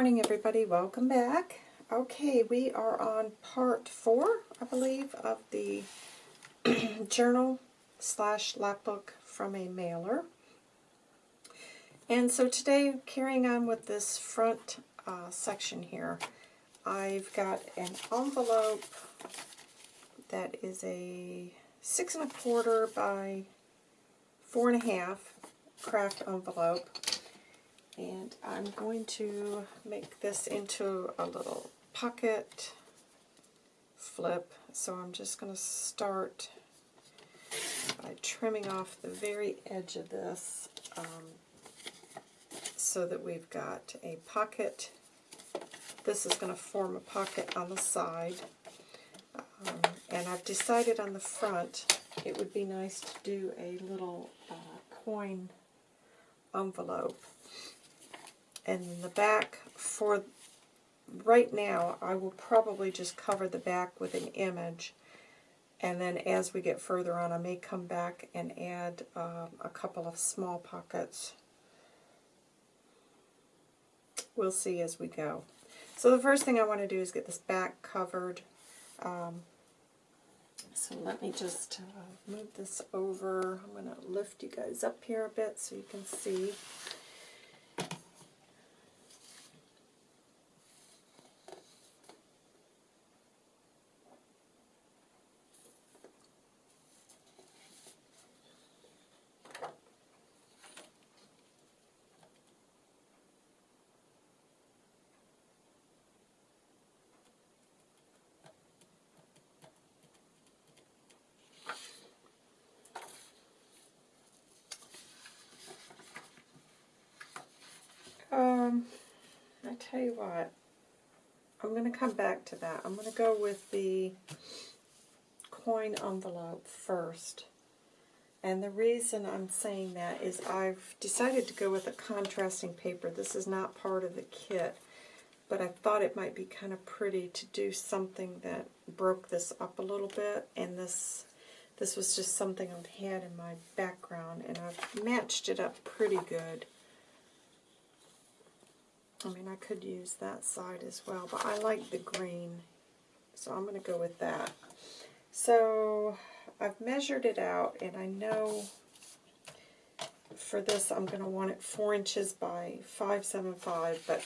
morning, everybody. Welcome back. Okay, we are on part four, I believe, of the journal slash lapbook from a mailer. And so today, carrying on with this front uh, section here, I've got an envelope that is a six and a quarter by four and a half craft envelope. And I'm going to make this into a little pocket flip. So I'm just going to start by trimming off the very edge of this um, so that we've got a pocket. This is going to form a pocket on the side. Um, and I've decided on the front it would be nice to do a little uh, coin envelope. And the back, for right now, I will probably just cover the back with an image. And then as we get further on, I may come back and add um, a couple of small pockets. We'll see as we go. So the first thing I want to do is get this back covered. Um, so let me just uh, move this over. I'm going to lift you guys up here a bit so you can see. Um, I tell you what, I'm going to come back to that. I'm going to go with the coin envelope first. And the reason I'm saying that is I've decided to go with a contrasting paper. This is not part of the kit, but I thought it might be kind of pretty to do something that broke this up a little bit. And this this was just something I've had in my background, and I've matched it up pretty good. I mean, I could use that side as well, but I like the green, so I'm going to go with that. So I've measured it out, and I know for this I'm going to want it 4 inches by 575, but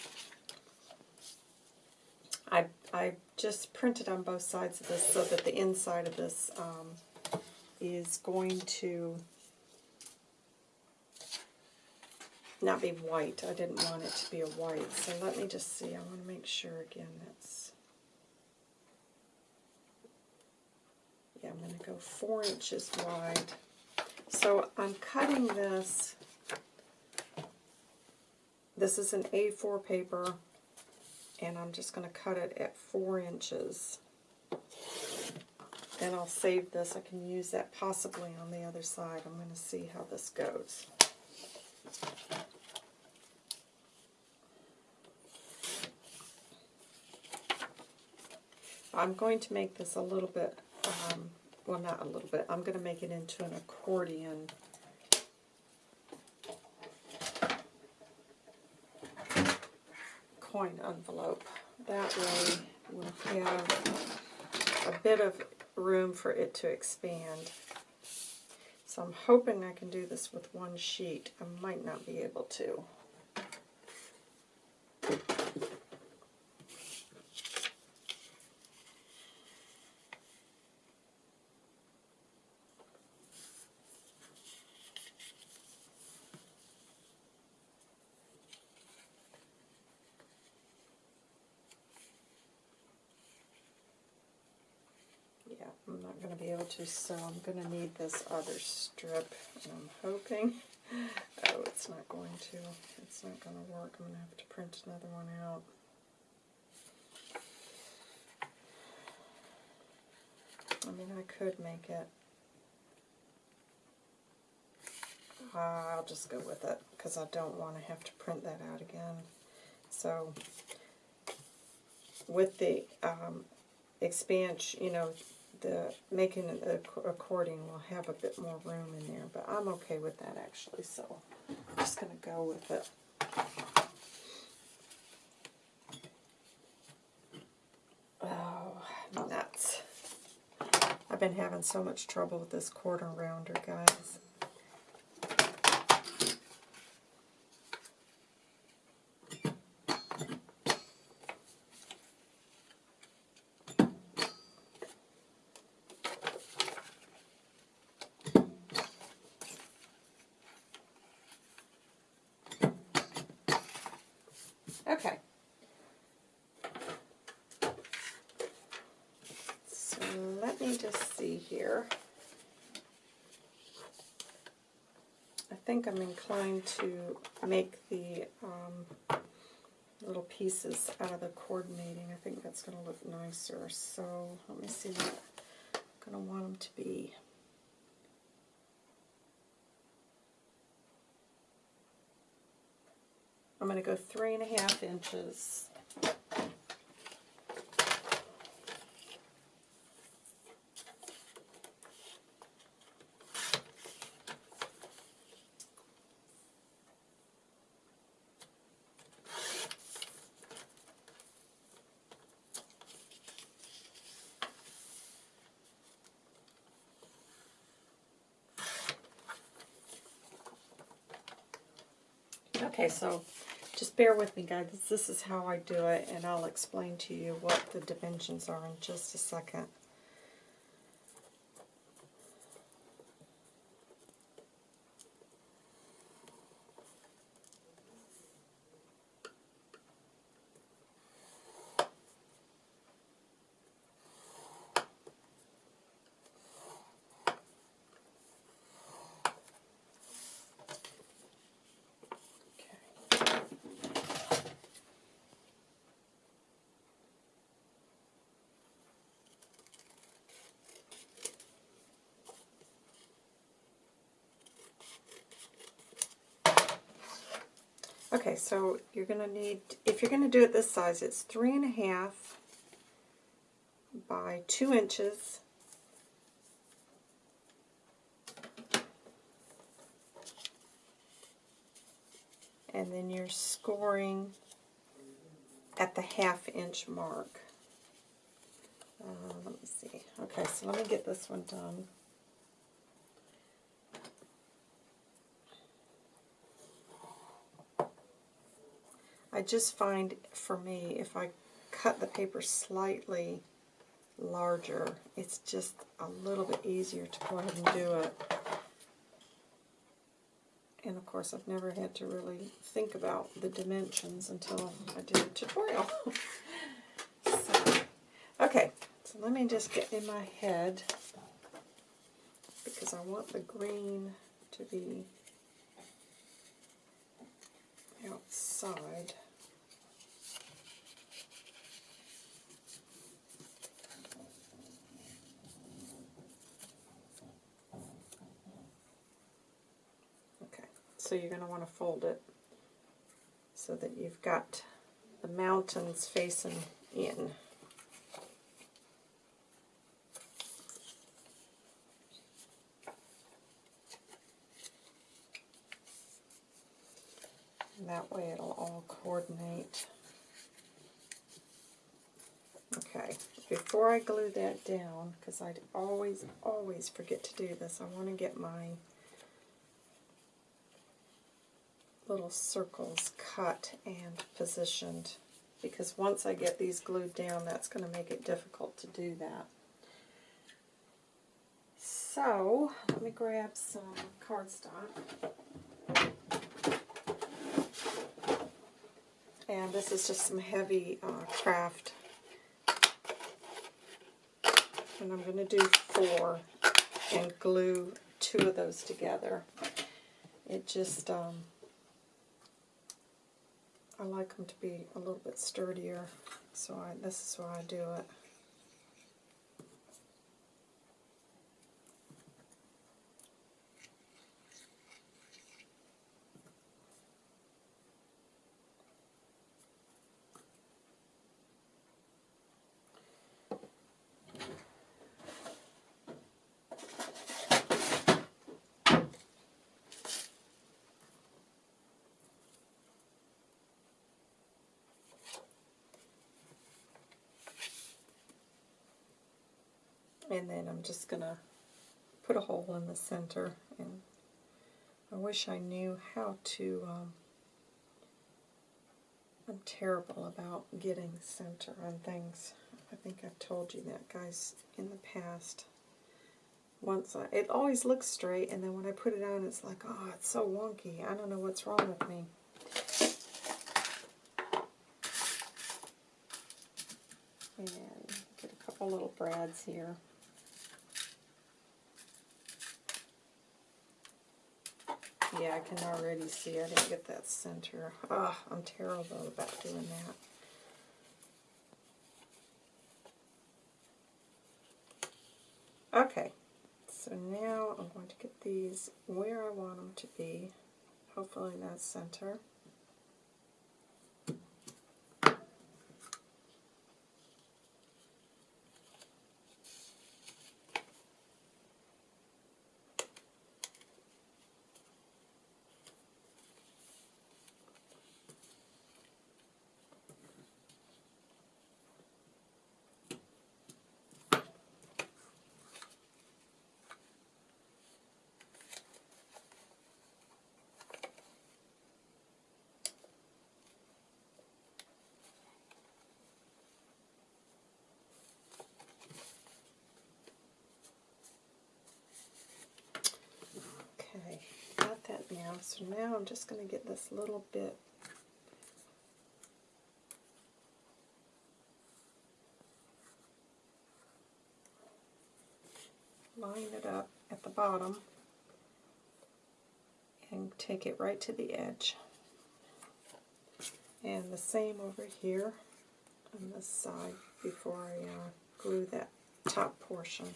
I, I just printed on both sides of this so that the inside of this um, is going to not be white. I didn't want it to be a white. So let me just see. I want to make sure again that's... Yeah, I'm going to go four inches wide. So I'm cutting this. This is an A4 paper, and I'm just going to cut it at four inches. And I'll save this. I can use that possibly on the other side. I'm going to see how this goes. I'm going to make this a little bit, um, well not a little bit, I'm going to make it into an accordion. coin envelope. That way we'll have a bit of room for it to expand. So I'm hoping I can do this with one sheet. I might not be able to. I'm not so I'm going to need this other strip, and I'm hoping, oh, it's not going to, it's not going to work. I'm going to have to print another one out. I mean, I could make it, uh, I'll just go with it, because I don't want to have to print that out again. So, with the um, expansion, you know, the making the accordion will have a bit more room in there, but I'm okay with that actually, so I'm just going to go with it. Oh, nuts. I've been having so much trouble with this quarter rounder, guys. Think I'm inclined to make the um, little pieces out of the coordinating. I think that's going to look nicer. So let me see what I'm going to want them to be. I'm going to go three and a half inches. Okay, so just bear with me, guys. This is how I do it, and I'll explain to you what the dimensions are in just a second. Okay, so you're going to need, if you're going to do it this size, it's three and a half by two inches. And then you're scoring at the half inch mark. Uh, let me see. Okay, so let me get this one done. I just find for me, if I cut the paper slightly larger, it's just a little bit easier to go ahead and do it. And of course, I've never had to really think about the dimensions until I did a tutorial. so, okay, so let me just get in my head, because I want the green to be outside. So you're going to want to fold it so that you've got the mountains facing in. That way it'll all coordinate. Okay, before I glue that down, because I always, always forget to do this, I want to get my little circles cut and positioned because once I get these glued down that's going to make it difficult to do that. So let me grab some cardstock. And this is just some heavy uh, craft. And I'm going to do four and glue two of those together. It just um, I like them to be a little bit sturdier, so I, this is why I do it. And then I'm just going to put a hole in the center. And I wish I knew how to... Um, I'm terrible about getting center on things. I think I've told you that, guys, in the past. Once I, it always looks straight, and then when I put it on, it's like, oh, it's so wonky. I don't know what's wrong with me. And get a couple little brads here. Yeah, I can already see I didn't get that center. Ugh, I'm terrible about doing that. Okay, so now I'm going to get these where I want them to be. Hopefully that's center. Okay, got that now. So now I'm just going to get this little bit line it up at the bottom and take it right to the edge. And the same over here on this side before I uh, glue that top portion.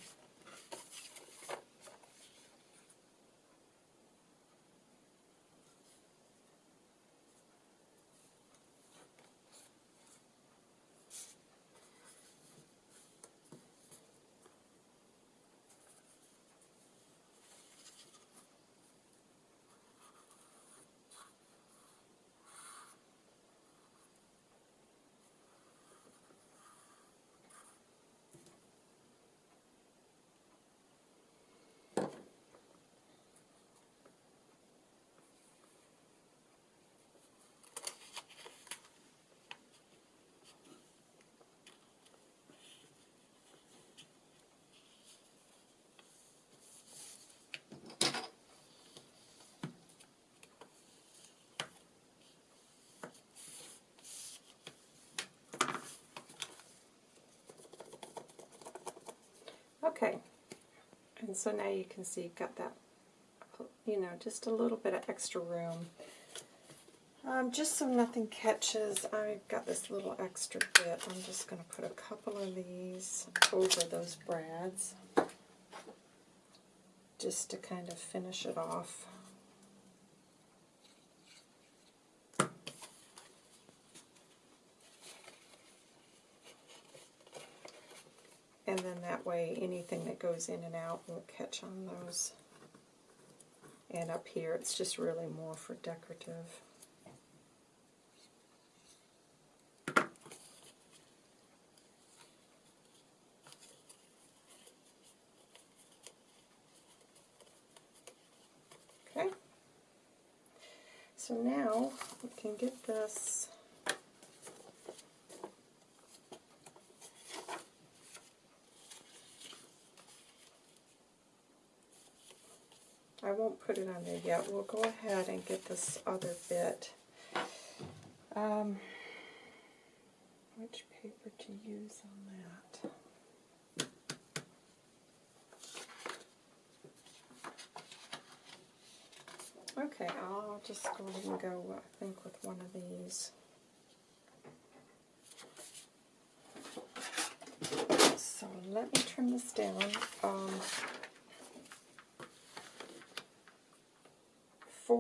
Okay, and so now you can see you've got that, you know, just a little bit of extra room. Um, just so nothing catches, I've got this little extra bit. I'm just going to put a couple of these over those brads just to kind of finish it off. and then that way goes in and out won't catch on those. And up here it's just really more for decorative. Okay, so now we can get this I won't put it on there yet. We'll go ahead and get this other bit. Um, which paper to use on that? Okay, I'll just go ahead and go, I think, with one of these. So let me trim this down. Um,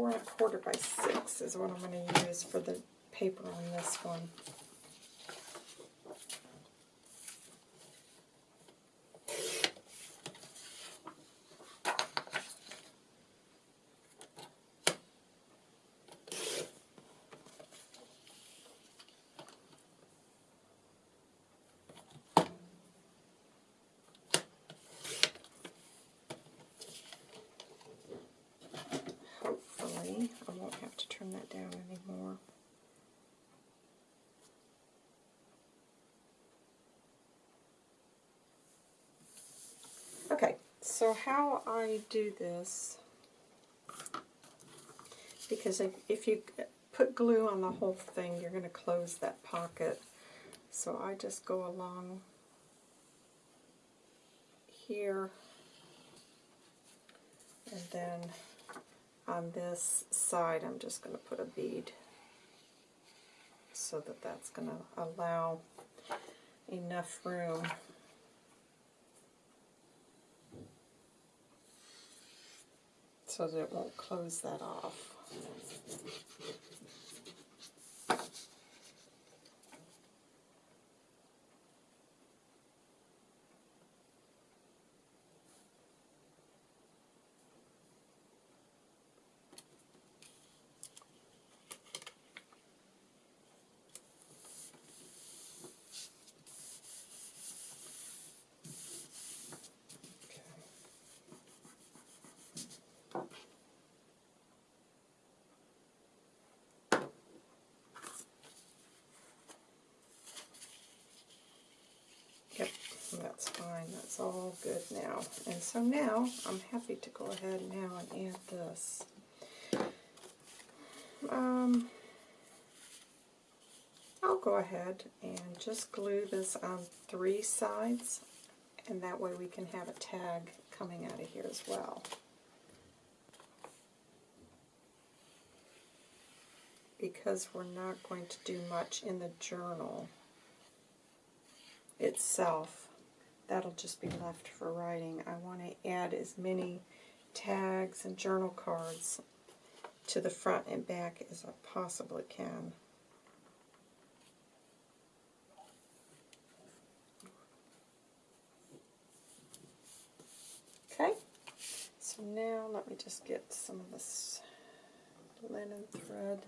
four and a quarter by six is what I'm going to use for the paper on this one. Okay, so how I do this, because if, if you put glue on the whole thing, you're going to close that pocket. So I just go along here, and then on this side I'm just going to put a bead so that that's going to allow enough room so that it won't close that off. Yep, that's fine. That's all good now. And so now I'm happy to go ahead now and add this. Um, I'll go ahead and just glue this on three sides and that way we can have a tag coming out of here as well. Because we're not going to do much in the journal, itself. That'll just be left for writing. I want to add as many tags and journal cards to the front and back as I possibly can. Okay, so now let me just get some of this linen thread.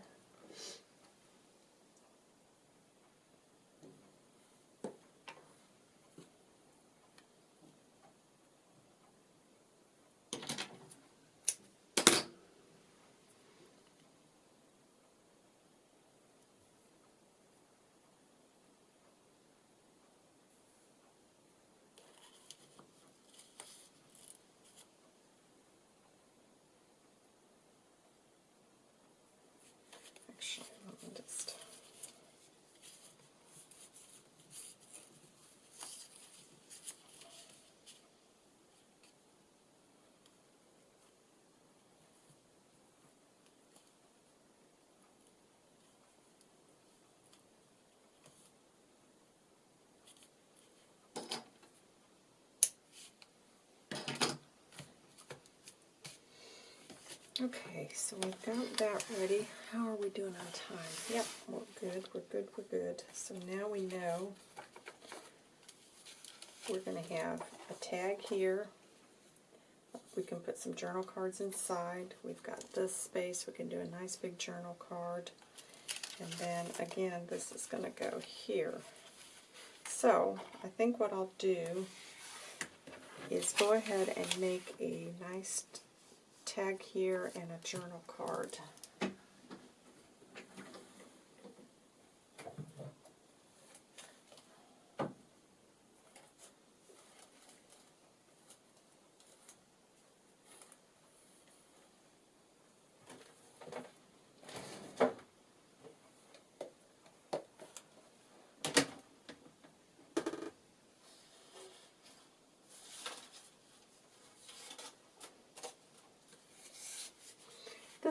Actually, let me just. Okay, so we've got that ready. How are we doing on time? Yep, we're good, we're good, we're good. So now we know we're going to have a tag here. We can put some journal cards inside. We've got this space. We can do a nice big journal card. And then again, this is going to go here. So I think what I'll do is go ahead and make a nice tag here and a journal card.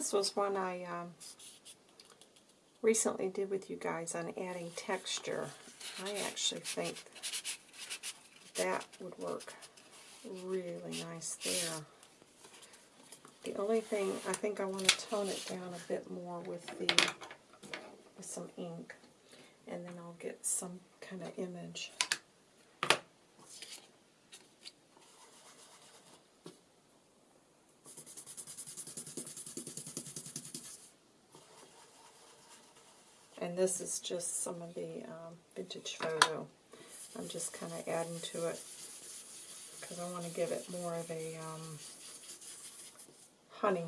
This was one I um, recently did with you guys on adding texture. I actually think that would work really nice there. The only thing, I think I want to tone it down a bit more with the with some ink, and then I'll get some kind of image. And this is just some of the um, vintage photo. I'm just kind of adding to it because I want to give it more of a um, honey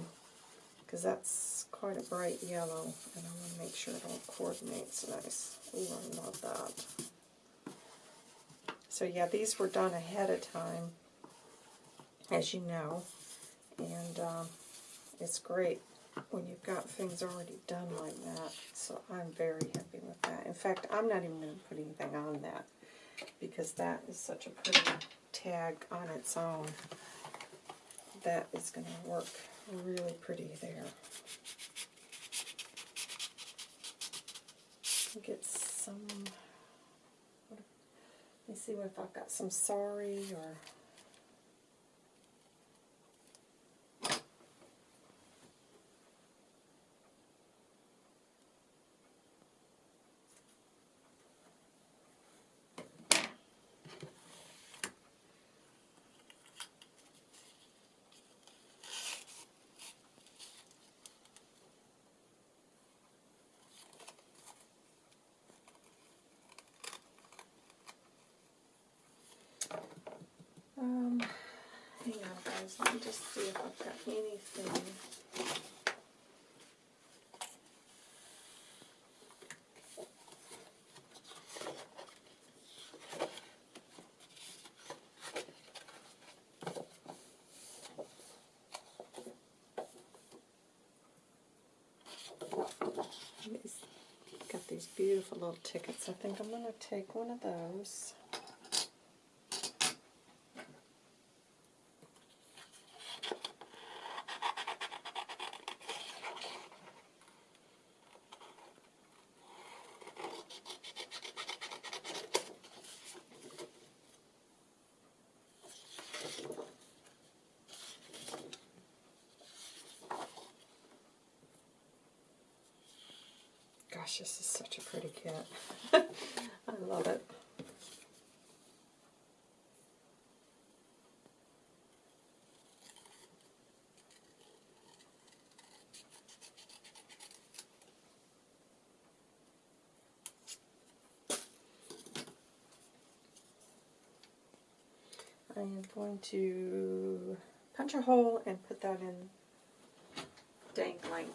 because that's quite a bright yellow and I want to make sure it all coordinates nice. Ooh, I love that. So yeah, these were done ahead of time as you know. And um, it's great when you've got things already done like that. So I'm very happy with that. In fact, I'm not even going to put anything on that because that is such a pretty tag on its own. That is going to work really pretty there. Get some, let me see if I've got some sorry or Um, hang on, guys. Let me just see if I've got anything. Got these beautiful little tickets. I think I'm going to take one of those. Gosh, this is such a pretty kit. I love it. I am going to punch a hole and put that in dangling.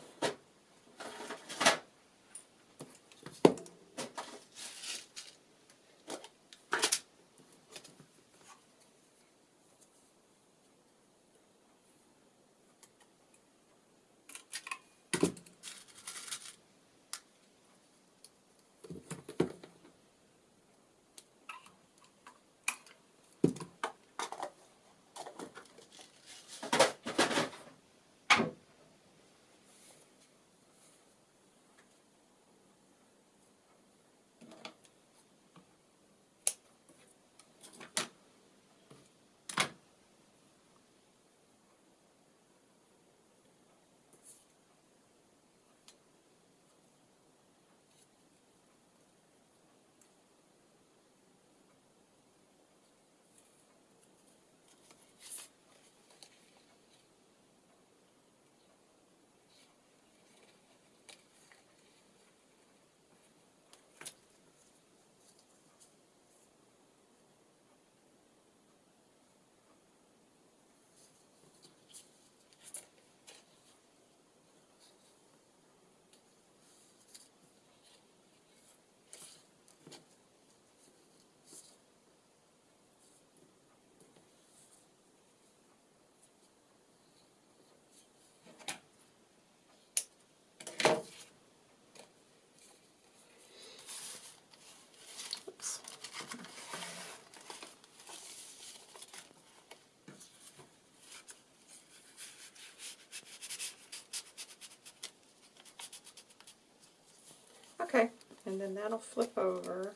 And then that'll flip over.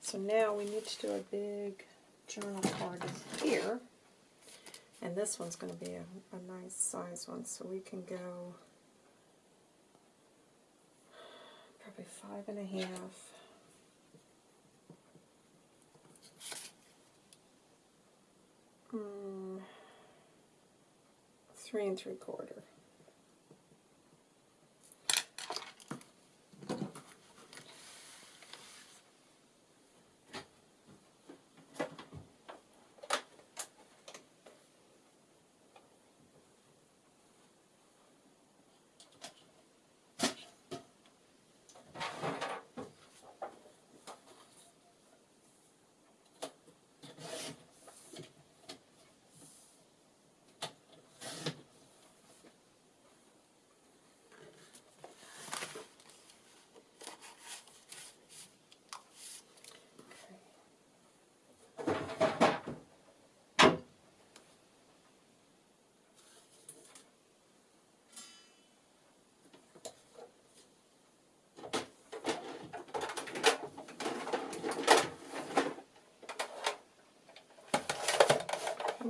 So now we need to do a big journal card here. And this one's going to be a, a nice size one, so we can go probably five and a half. Mm, three and three quarter.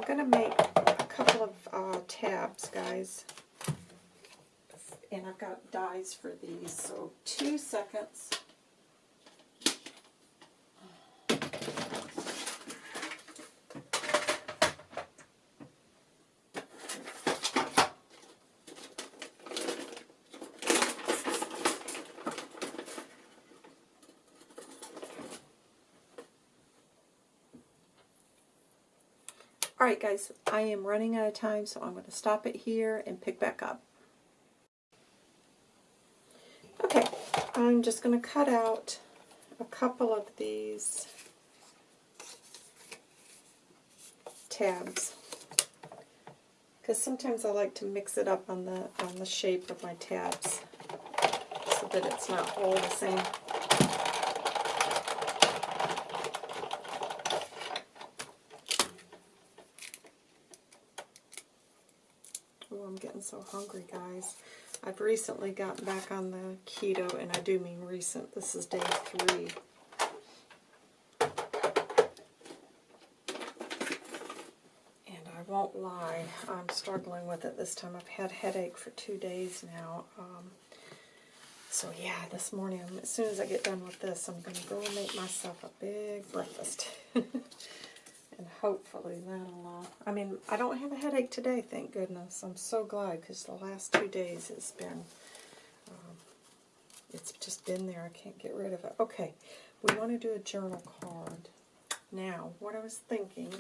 Going to make a couple of uh, tabs, guys. And I've got dies for these, so two seconds. Alright guys, I am running out of time, so I'm going to stop it here and pick back up. Okay, I'm just going to cut out a couple of these tabs because sometimes I like to mix it up on the on the shape of my tabs so that it's not all the same. Oh, I'm getting so hungry, guys. I've recently gotten back on the keto, and I do mean recent. This is day three. And I won't lie, I'm struggling with it this time. I've had headache for two days now. Um, so yeah, this morning, as soon as I get done with this, I'm going to go and make myself a big breakfast. hopefully that'll, uh, I mean, I don't have a headache today, thank goodness. I'm so glad, because the last two days it's been, um, it's just been there. I can't get rid of it. Okay, we want to do a journal card. Now, what I was thinking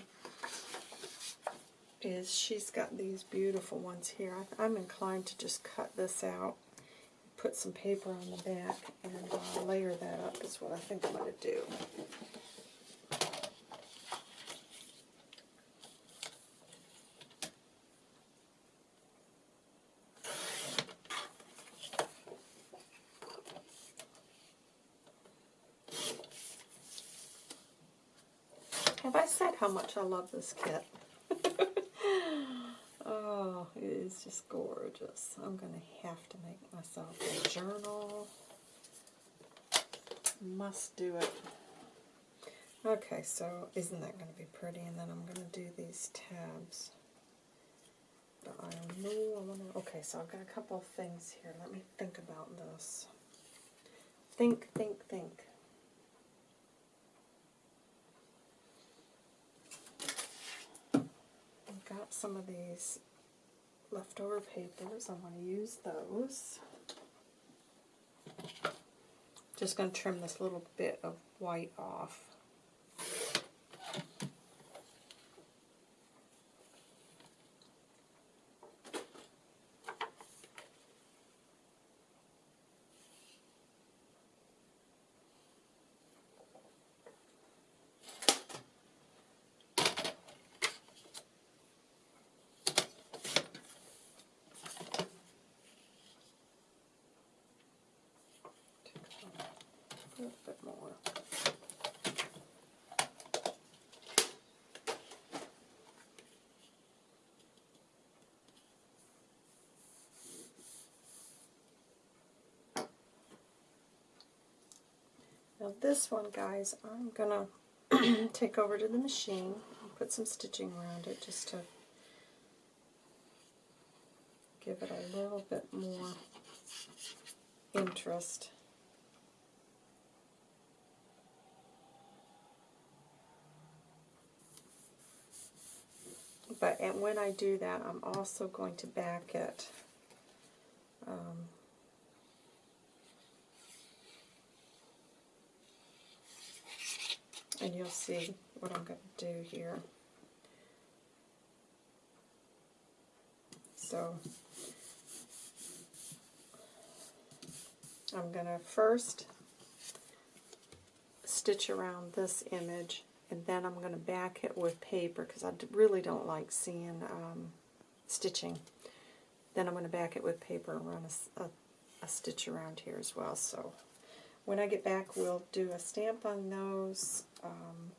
is she's got these beautiful ones here. I, I'm inclined to just cut this out, put some paper on the back, and uh, layer that up is what I think I'm going to do. Have I said how much I love this kit? oh, it is just gorgeous. I'm going to have to make myself a journal. Must do it. Okay, so isn't that going to be pretty? And then I'm going to do these tabs. But I know I want to... Okay, so I've got a couple of things here. Let me think about this. Think, think, think. Some of these leftover papers. I want to use those. Just going to trim this little bit of white off. a little bit more. Now this one, guys, I'm going to take over to the machine and put some stitching around it just to give it a little bit more interest. But and when I do that, I'm also going to back it. Um, and you'll see what I'm going to do here. So I'm going to first stitch around this image and then I'm going to back it with paper because I really don't like seeing um, stitching. Then I'm going to back it with paper and run a, a, a stitch around here as well. So when I get back, we'll do a stamp on those, um,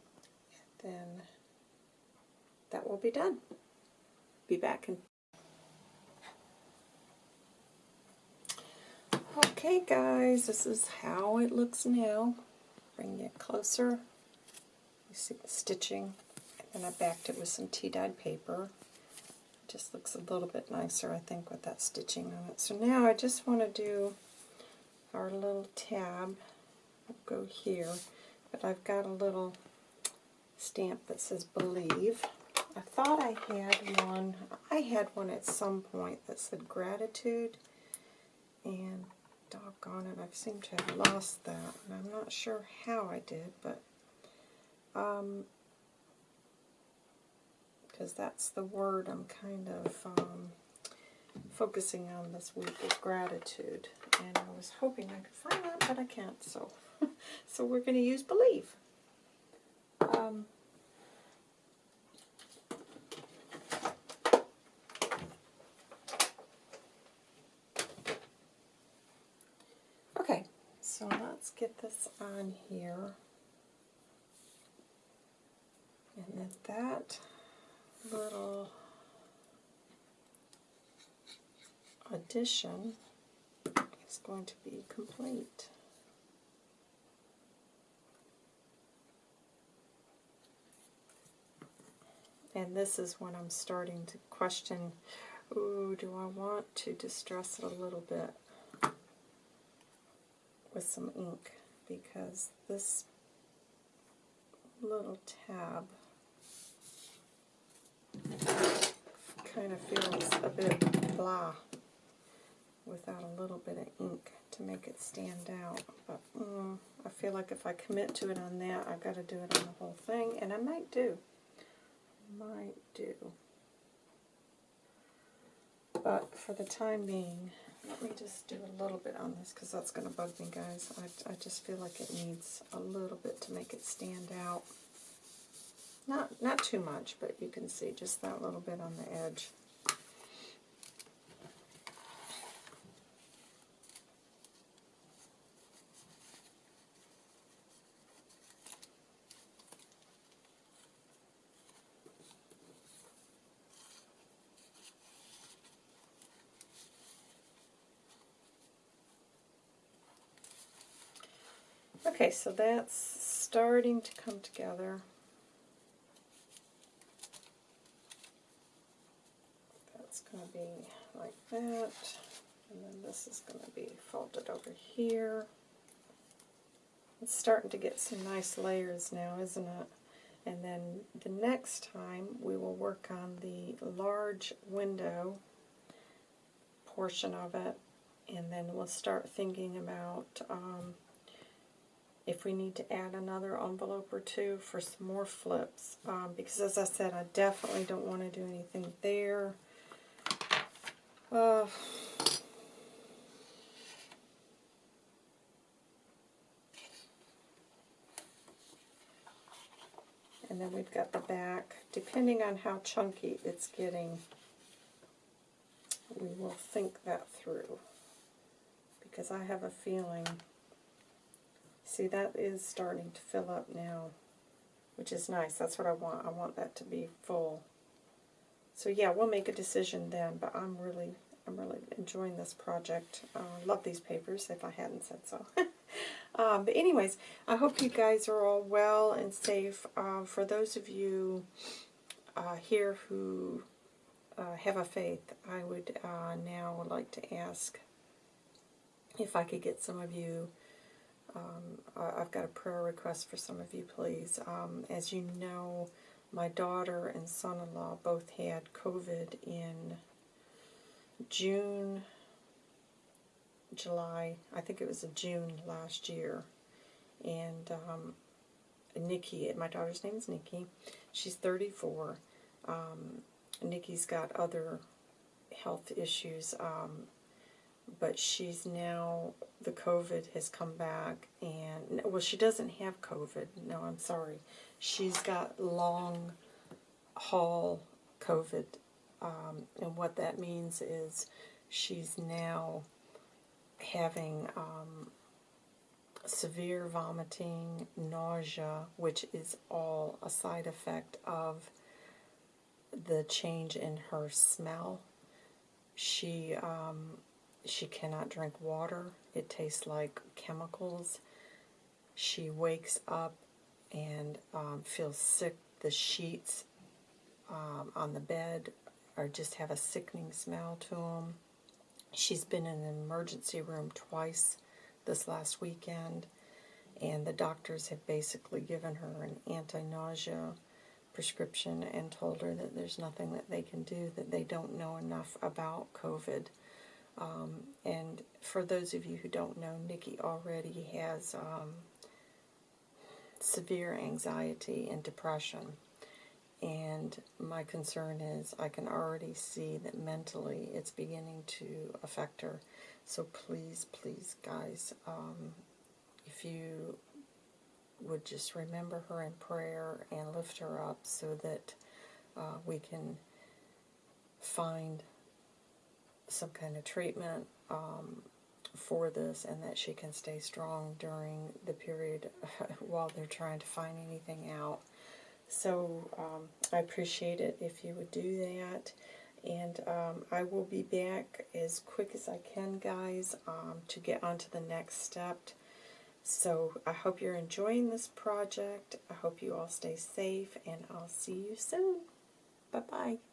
then that will be done. Be back in. Okay guys, this is how it looks now. Bring it closer. You see the stitching, and I backed it with some tea-dyed paper. It just looks a little bit nicer, I think, with that stitching on it. So now I just want to do our little tab. I'll go here, but I've got a little stamp that says Believe. I thought I had one, I had one at some point that said Gratitude, and doggone it, I've seem to have lost that, and I'm not sure how I did, but um, because that's the word I'm kind of um, focusing on this week is gratitude. And I was hoping I could find that, but I can't. So, so we're going to use believe. Um, okay, so let's get this on here. And then that little addition is going to be complete. And this is when I'm starting to question, ooh, do I want to distress it a little bit with some ink? Because this little tab kind of feels a bit blah without a little bit of ink to make it stand out. But mm, I feel like if I commit to it on that, I've got to do it on the whole thing, and I might do. Might do. But for the time being, let me just do a little bit on this because that's going to bug me, guys. I, I just feel like it needs a little bit to make it stand out. Not, not too much, but you can see just that little bit on the edge. Okay, so that's starting to come together. That's going to be like that. And then this is going to be folded over here. It's starting to get some nice layers now, isn't it? And then the next time we will work on the large window portion of it. And then we'll start thinking about um, if we need to add another envelope or two for some more flips. Um, because as I said, I definitely don't want to do anything there. Uh, and then we've got the back. Depending on how chunky it's getting, we will think that through. Because I have a feeling, see that is starting to fill up now, which is nice. That's what I want. I want that to be full. So yeah, we'll make a decision then, but I'm really, I'm really enjoying this project. Uh, love these papers, if I hadn't said so. um, but anyways, I hope you guys are all well and safe. Uh, for those of you uh, here who uh, have a faith, I would uh, now like to ask if I could get some of you um, I've got a prayer request for some of you, please. Um, as you know, my daughter and son-in-law both had COVID in June, July, I think it was June last year. And um, Nikki, my daughter's name is Nikki. She's 34. Um, Nikki's got other health issues, um, but she's now, the COVID has come back, and, well, she doesn't have COVID. No, I'm sorry she's got long haul COVID. Um, and what that means is she's now having um, severe vomiting, nausea, which is all a side effect of the change in her smell. She um, she cannot drink water. It tastes like chemicals. She wakes up and um, feels sick the sheets um, on the bed are just have a sickening smell to them. She's been in an emergency room twice this last weekend, and the doctors have basically given her an anti-nausea prescription and told her that there's nothing that they can do, that they don't know enough about COVID. Um, and for those of you who don't know, Nikki already has um, severe anxiety and depression. And my concern is I can already see that mentally it's beginning to affect her. So please, please, guys, um, if you would just remember her in prayer and lift her up so that uh, we can find some kind of treatment um, for this and that she can stay strong during the period while they're trying to find anything out. So um, I appreciate it if you would do that. And um, I will be back as quick as I can, guys, um, to get on to the next step. So I hope you're enjoying this project. I hope you all stay safe, and I'll see you soon. Bye-bye.